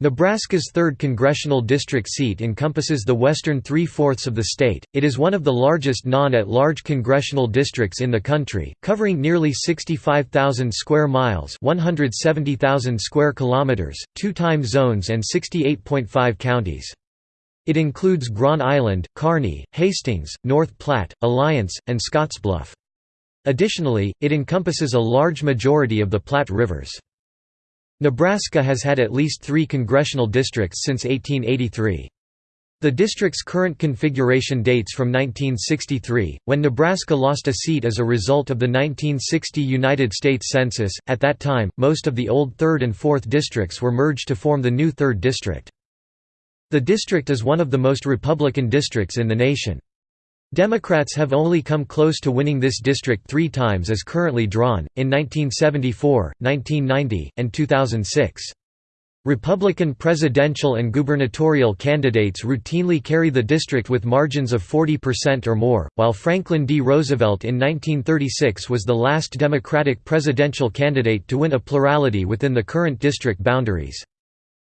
Nebraska's 3rd congressional district seat encompasses the western three-fourths of the state. It is one of the largest non-at-large congressional districts in the country, covering nearly 65,000 square miles, 170,000 square kilometers, two time zones and 68.5 counties. It includes Grand Island, Kearney, Hastings, North Platte, Alliance, and Scottsbluff. Additionally, it encompasses a large majority of the Platte Rivers. Nebraska has had at least three congressional districts since 1883. The district's current configuration dates from 1963, when Nebraska lost a seat as a result of the 1960 United States Census. At that time, most of the old 3rd and 4th districts were merged to form the new 3rd District. The district is one of the most Republican districts in the nation. Democrats have only come close to winning this district three times as currently drawn, in 1974, 1990, and 2006. Republican presidential and gubernatorial candidates routinely carry the district with margins of 40% or more, while Franklin D. Roosevelt in 1936 was the last Democratic presidential candidate to win a plurality within the current district boundaries.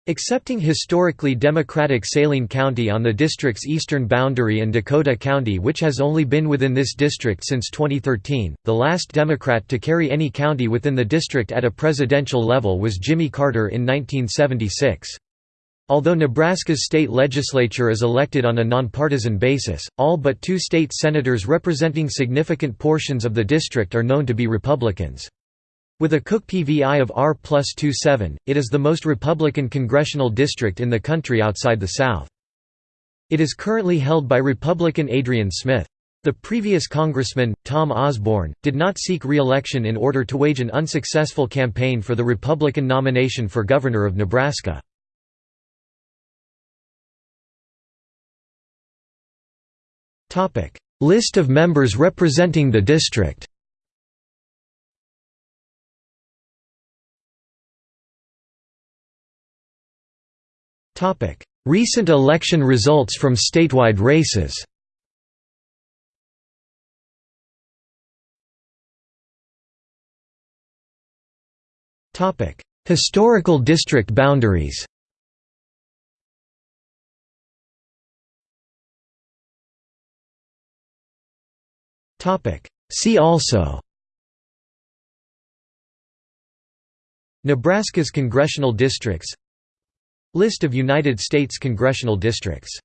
Excepting historically Democratic Saline County on the district's eastern boundary and Dakota County which has only been within this district since 2013, the last Democrat to carry any county within the district at a presidential level was Jimmy Carter in 1976. Although Nebraska's state legislature is elected on a nonpartisan basis, all but two state senators representing significant portions of the district are known to be Republicans. With a Cook PVI of R plus 27, it is the most Republican congressional district in the country outside the South. It is currently held by Republican Adrian Smith. The previous congressman, Tom Osborne, did not seek re-election in order to wage an unsuccessful campaign for the Republican nomination for governor of Nebraska. List of members representing the district Recent election results from statewide races. Topic: Historical district boundaries. Topic: See also. Nebraska's congressional districts List of United States congressional districts